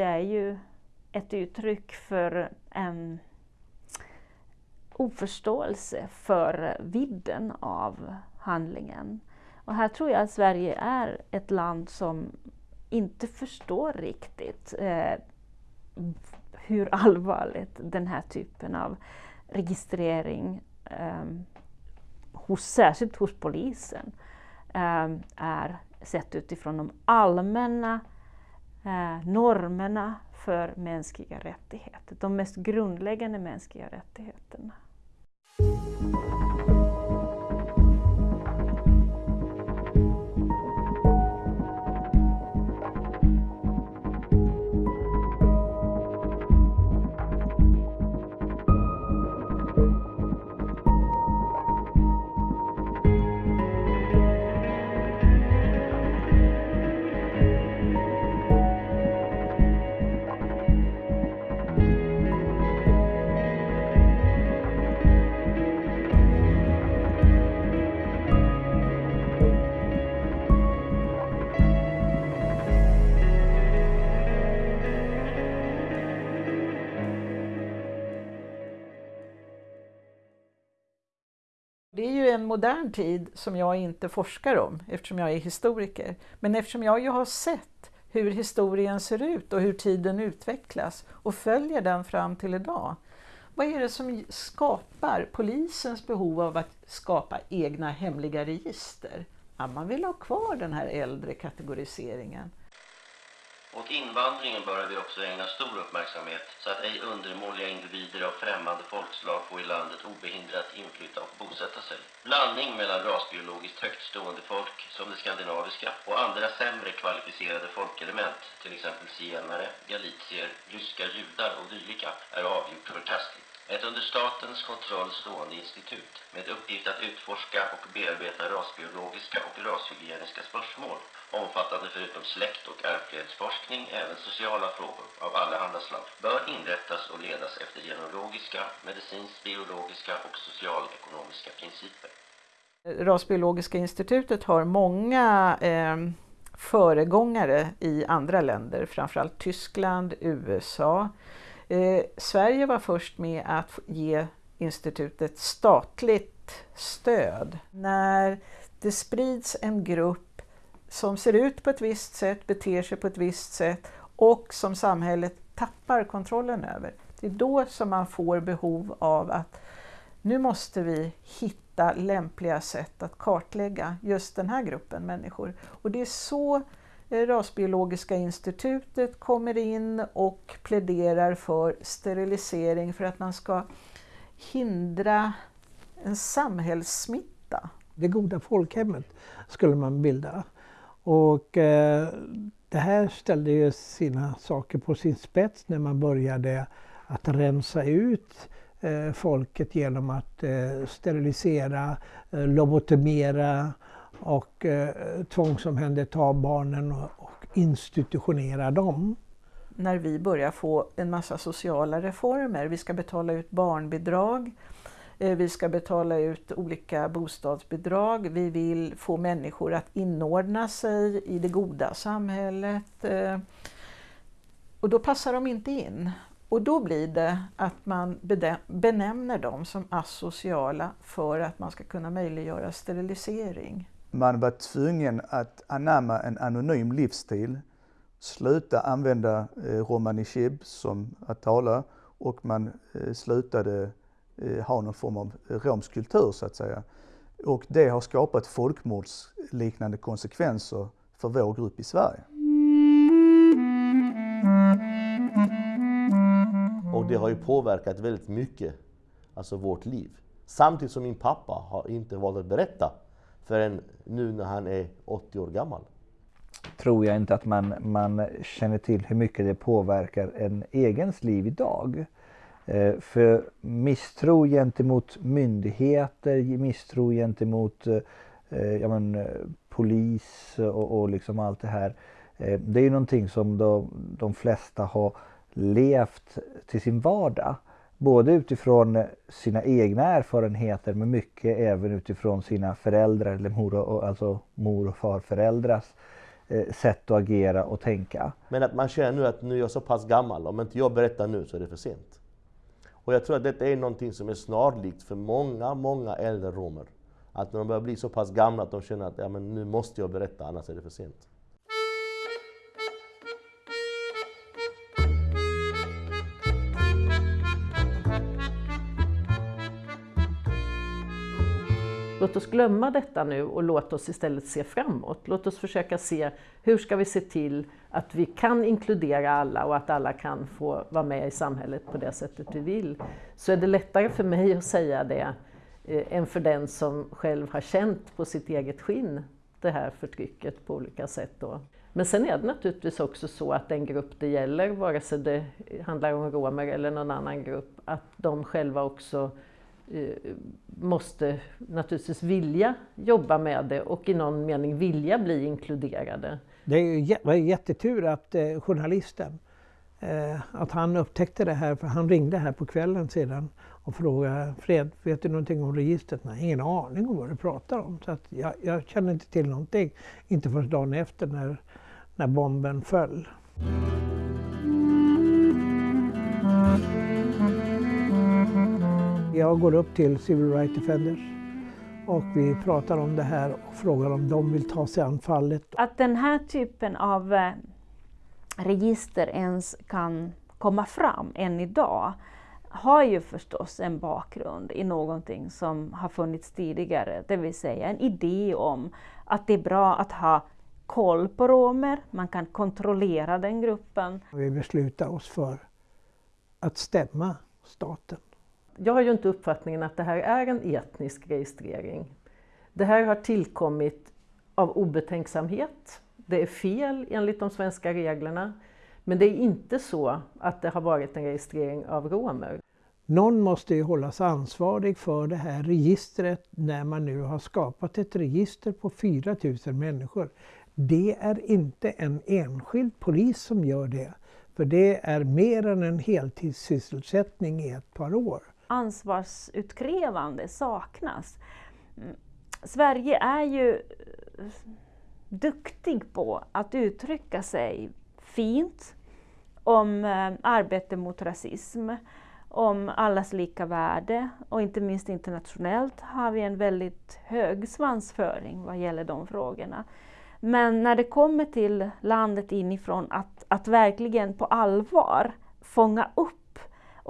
det är ju ett uttryck för en oförståelse för vidden av handlingen. Och här tror jag att Sverige är ett land som inte förstår riktigt eh, hur allvarligt den här typen av registrering, eh, hos, särskilt hos polisen, eh, är sett utifrån de allmänna eh, normerna för mänskliga rättigheter, de mest grundläggande mänskliga rättigheterna. Det är ju en modern tid som jag inte forskar om eftersom jag är historiker. Men eftersom jag ju har sett hur historien ser ut och hur tiden utvecklas och följer den fram till idag. Vad är det som skapar polisens behov av att skapa egna hemliga register? Ja, man vill ha kvar den här äldre kategoriseringen. Åt invandringen bör vi också ägna stor uppmärksamhet så att ej undermåliga individer av främmande folkslag får i landet obehindrat inflytta och bosätta sig. Blandning mellan rasbiologiskt högt stående folk som det skandinaviska och andra sämre kvalificerade folkelement, till exempel zigenare, galicier, ryska judar och dylika, är avgjort förkastligt. Ett under statens kontroll stående institut med uppgift att utforska och bearbeta rasbiologiska och rashygieniska spörsmål omfattande förutom släkt och ärftlighetsforskning även sociala frågor av allehanda slag bör inrättas och ledas efter genealogiska, medicinskt biologiska och socialekonomiska principer. Rasbiologiska institutet har många eh, föregångare i andra länder, framförallt Tyskland, USA, Eh, Sverige var först med att ge institutet statligt stöd. När det sprids en grupp som ser ut på ett visst sätt, beter sig på ett visst sätt och som samhället tappar kontrollen över. Det är då som man får behov av att nu måste vi hitta lämpliga sätt att kartlägga just den här gruppen människor. Och det är så Eh, Rasbiologiska institutet kommer in och pläderar för sterilisering för att man ska hindra en samhällssmitta. Det goda folkhemmet skulle man bilda. Och eh, det här ställde ju sina saker på sin spets när man började att rensa ut eh, folket genom att eh, sterilisera, eh, lobotomera och eh, tvångsomhänderta barnen och, och institutionera dem. När vi börjar få en massa sociala reformer, vi ska betala ut barnbidrag, eh, vi ska betala ut olika bostadsbidrag, vi vill få människor att inordna sig i det goda samhället. Eh, och då passar de inte in. Och då blir det att man benämner dem som asociala för att man ska kunna möjliggöra sterilisering. Man var tvungen att anamma en anonym livsstil, sluta använda eh, romani chib som att tala och man eh, slutade eh, ha någon form av eh, romsk kultur så att säga. Och det har skapat folkmordsliknande konsekvenser för vår grupp i Sverige. Och det har ju påverkat väldigt mycket, alltså vårt liv. Samtidigt som min pappa har inte valt att berätta förrän nu när han är 80 år gammal. Tror jag inte att man, man känner till hur mycket det påverkar en egens liv idag. Eh, för misstro gentemot myndigheter, misstro gentemot eh, ja, men, polis och, och liksom allt det här. Eh, det är ju någonting som de, de flesta har levt till sin vardag. Både utifrån sina egna erfarenheter men mycket även utifrån sina föräldrar eller mor och, alltså mor och farföräldrars eh, sätt att agera och tänka. Men att man känner nu att nu är jag så pass gammal, om inte jag berättar nu så är det för sent. Och jag tror att detta är någonting som är snarlikt för många, många äldre romer. Att när de börjar bli så pass gamla att de känner att ja, men nu måste jag berätta, annars är det för sent. Glömma detta nu och låt oss istället se framåt. Låt oss försöka se hur ska vi se till att vi kan inkludera alla och att alla kan få vara med i samhället på det sättet vi vill. Så är det lättare för mig att säga det eh, än för den som själv har känt på sitt eget skinn det här förtrycket på olika sätt. Då. Men sen är det naturligtvis också så att den grupp det gäller, vare sig det handlar om romer eller någon annan grupp, att de själva också Eh, måste naturligtvis vilja jobba med det och i någon mening vilja bli inkluderade. Det var jättetur att eh, journalisten eh, att han upptäckte det här, för han ringde här på kvällen sedan och frågade Fred, vet du någonting om registret? Nej, ingen aning om vad du pratar om. Så att jag, jag känner inte till någonting, inte förrän dagen efter när, när bomben föll. Jag går upp till Civil Rights Defenders och vi pratar om det här och frågar om de vill ta sig an fallet. Att den här typen av eh, register ens kan komma fram än idag har ju förstås en bakgrund i någonting som har funnits tidigare, det vill säga en idé om att det är bra att ha koll på romer, man kan kontrollera den gruppen. Vi beslutar oss för att stämma staten jag har ju inte uppfattningen att det här är en etnisk registrering. Det här har tillkommit av obetänksamhet. Det är fel enligt de svenska reglerna. Men det är inte så att det har varit en registrering av romer. Någon måste ju hållas ansvarig för det här registret när man nu har skapat ett register på 4 000 människor. Det är inte en enskild polis som gör det. För det är mer än en heltidssysselsättning i ett par år ansvarsutkrävande saknas. Mm. Sverige är ju eh, duktig på att uttrycka sig fint om eh, arbete mot rasism, om allas lika värde och inte minst internationellt har vi en väldigt hög svansföring vad gäller de frågorna. Men när det kommer till landet inifrån att, att verkligen på allvar fånga upp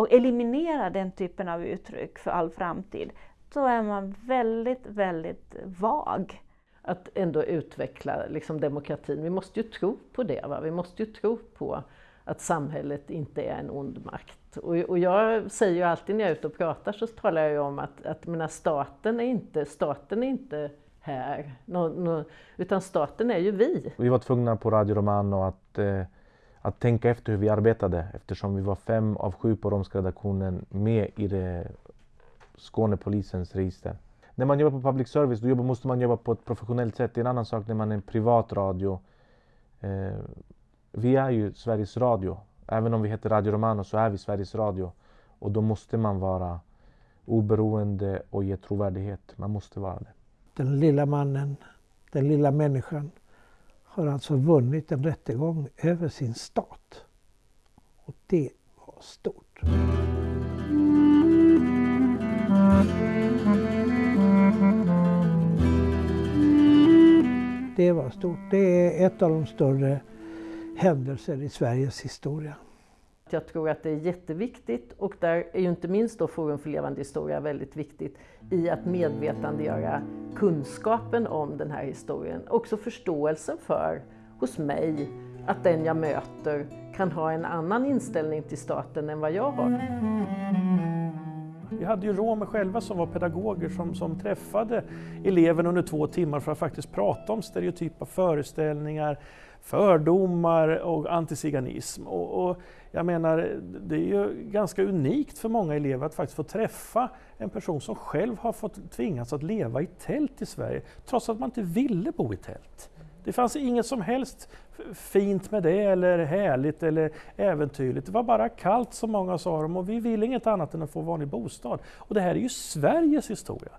och eliminera den typen av uttryck för all framtid, då är man väldigt, väldigt vag. Att ändå utveckla liksom, demokratin. Vi måste ju tro på det. Va? Vi måste ju tro på att samhället inte är en ond makt. Och, och jag säger ju alltid när jag är ute och pratar så talar jag ju om att, att menar, staten, är inte, staten är inte här, no, no, utan staten är ju vi. Vi var tvungna på Radio Romano att eh, att tänka efter hur vi arbetade eftersom vi var fem av sju på romska redaktionen med i det Skånepolisens register. När man jobbar på public service då måste man jobba på ett professionellt sätt. Det är en annan sak när man är en privat radio. Eh, vi är ju Sveriges Radio. Även om vi heter Radio Romano så är vi Sveriges Radio. Och då måste man vara oberoende och ge trovärdighet. Man måste vara det. Den lilla mannen, den lilla människan har alltså vunnit en rättegång över sin stat. Och det var stort. Det var stort. Det är ett av de större händelser i Sveriges historia. Jag tror att det är jätteviktigt och där är ju inte minst då Forum för levande historia väldigt viktigt i att medvetandegöra kunskapen om den här historien. Också förståelsen för, hos mig, att den jag möter kan ha en annan inställning till staten än vad jag har. Vi hade ju romer själva som var pedagoger som, som träffade eleverna under två timmar för att faktiskt prata om stereotypa föreställningar, fördomar och antiziganism. Och, och, jag menar, det är ju ganska unikt för många elever att faktiskt få träffa en person som själv har fått tvingats att leva i tält i Sverige, trots att man inte ville bo i tält. Det fanns inget som helst fint med det, eller härligt eller äventyrligt. Det var bara kallt som många sa dem och vi vill inget annat än att få vanlig bostad. Och det här är ju Sveriges historia.